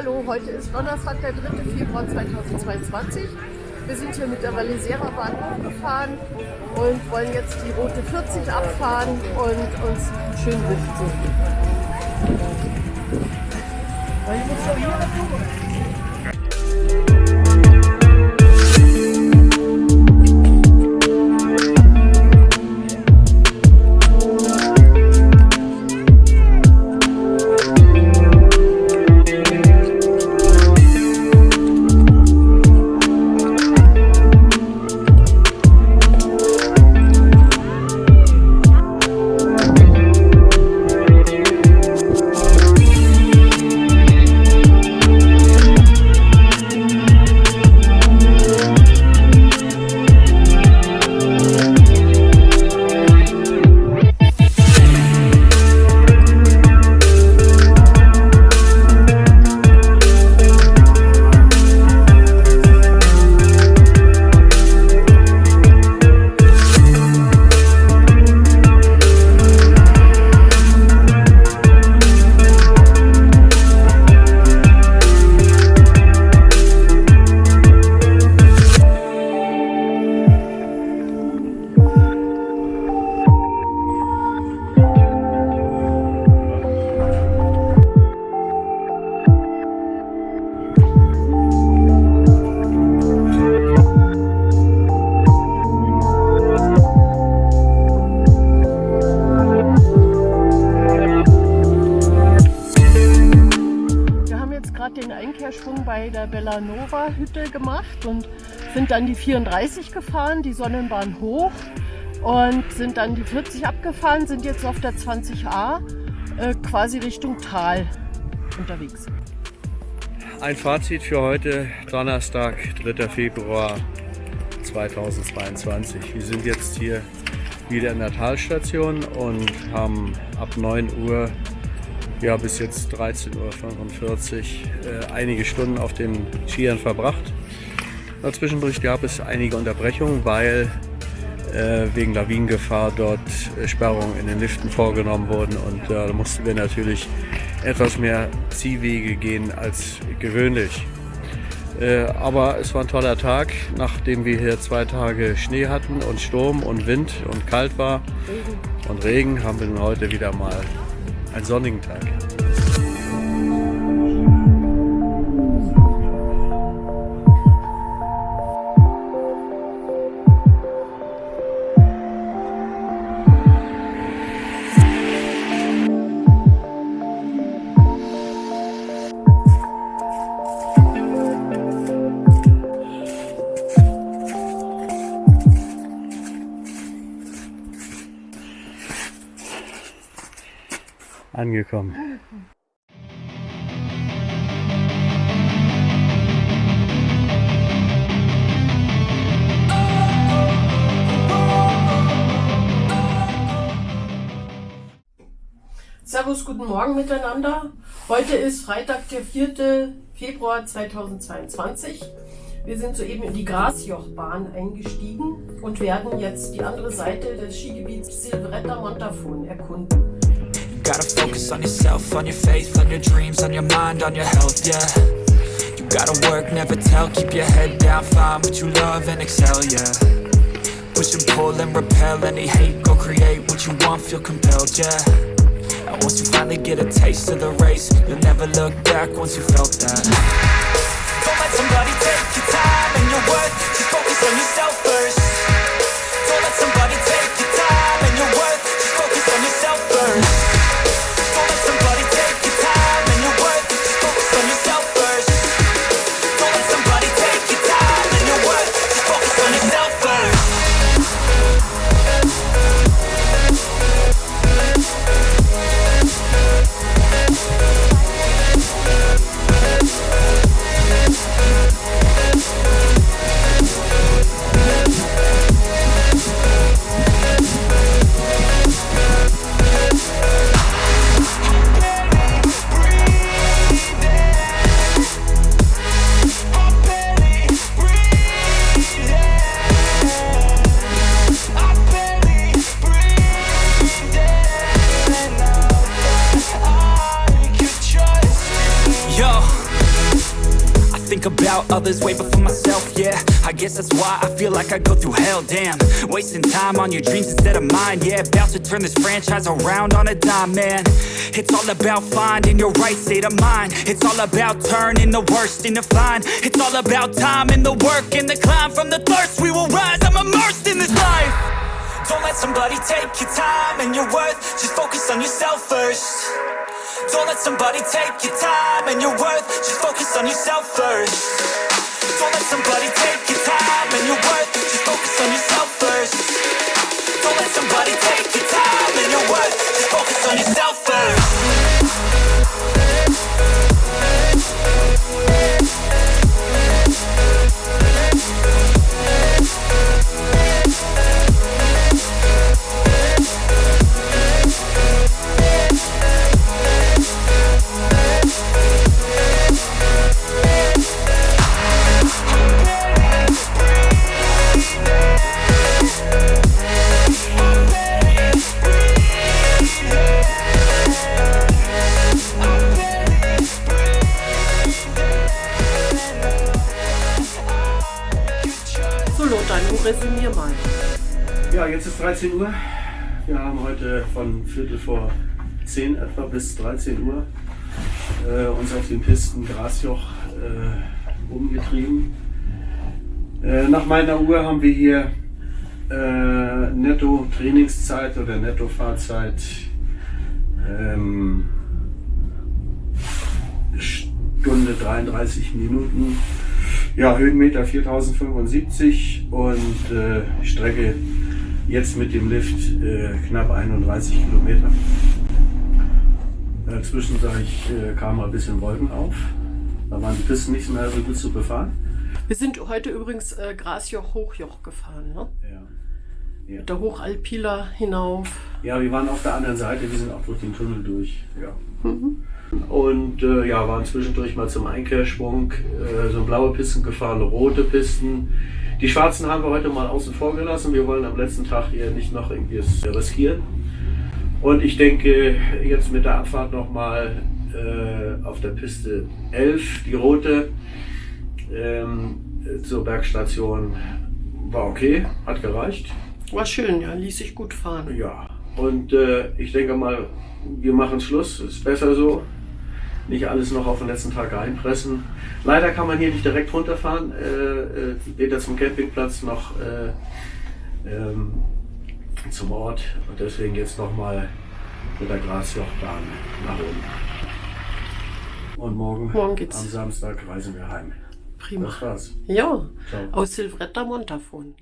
Hallo, heute ist Donnerstag, der 3. Februar 2022. Wir sind hier mit der Vallisera Bahn hochgefahren und wollen jetzt die Route 40 abfahren und uns schönen Lift suchen. Bellanova Hütte gemacht und sind dann die 34 gefahren, die Sonnenbahn hoch und sind dann die 40 abgefahren, sind jetzt auf der 20a äh, quasi Richtung Tal unterwegs. Ein Fazit für heute, Donnerstag, 3. Februar 2022. Wir sind jetzt hier wieder in der Talstation und haben ab 9 Uhr ja, bis jetzt 13.45 Uhr äh, einige Stunden auf den Skiern verbracht. Zwischendurch gab es einige Unterbrechungen, weil äh, wegen Lawinengefahr dort äh, Sperrungen in den Liften vorgenommen wurden und äh, da mussten wir natürlich etwas mehr Ziehwege gehen als gewöhnlich. Äh, aber es war ein toller Tag, nachdem wir hier zwei Tage Schnee hatten und Sturm und Wind und kalt war und Regen, haben wir nun heute wieder mal einen sonnigen Tag. Angekommen. Servus, guten Morgen miteinander. Heute ist Freitag, der 4. Februar 2022. Wir sind soeben in die Grasjochbahn eingestiegen und werden jetzt die andere Seite des Skigebiets Silvretta Montafon erkunden. Gotta focus on yourself, on your faith, on your dreams, on your mind, on your health, yeah. You gotta work, never tell, keep your head down, find what you love and excel, yeah. Push and pull and repel any hate, go create what you want, feel compelled, yeah. And once you finally get a taste of the race, you'll never look back once you felt that. Don't let somebody take your time and your worth, just focus on yourself first. Don't let somebody take think about others way before myself, yeah. I guess that's why I feel like I go through hell, damn. Wasting time on your dreams instead of mine, yeah. About to turn this franchise around on a dime, man. It's all about finding your right state of mind. It's all about turning the worst into fine. It's all about time and the work and the climb. From the thirst we will rise, I'm immersed in this life. Don't let somebody take your time and your worth. Just focus on yourself first Don't let somebody take your time and your worth. Just focus on yourself first. Don't let somebody take your time and your worth. Just focus on yourself first. Don't let somebody take your time and your worth. Just focus on yourself first jetzt ist 13 Uhr. Wir haben heute von Viertel vor 10 etwa bis 13 Uhr äh, uns auf den Pisten Grasjoch äh, umgetrieben. Äh, nach meiner Uhr haben wir hier äh, netto Trainingszeit oder netto Fahrzeit ähm, Stunde 33 Minuten. Ja, Höhenmeter 4075 und äh, Strecke jetzt mit dem Lift äh, knapp 31 Kilometer. Äh, zwischendurch äh, kamen mal ein bisschen Wolken auf. Da waren die Pisten nicht mehr so gut zu befahren. Wir sind heute übrigens äh, Grasjoch Hochjoch gefahren, ne? Ja. Mit der Hochalpila hinauf. ja, wir waren auf der anderen Seite, wir sind auch durch den Tunnel durch. Ja. Und äh, ja, waren zwischendurch mal zum Einkehrschwung, äh, so blaue Pisten gefahren, rote Pisten. Die schwarzen haben wir heute mal außen vor gelassen. Wir wollen am letzten Tag hier nicht noch irgendwie es riskieren. Und ich denke, jetzt mit der Abfahrt nochmal äh, auf der Piste 11, die rote, ähm, zur Bergstation war okay, hat gereicht. War schön, ja, ließ sich gut fahren. Ja, und äh, ich denke mal, wir machen Schluss, ist besser so. Nicht alles noch auf den letzten Tag reinpressen. Leider kann man hier nicht direkt runterfahren, äh, äh, weder zum Campingplatz noch äh, ähm, zum Ort. Und deswegen jetzt nochmal mit der Grasjochbahn nach oben. Und morgen, Morgen geht's. am Samstag reisen wir heim. Prima. Das war's. Ja, Ciao. aus Silvretta Montafon.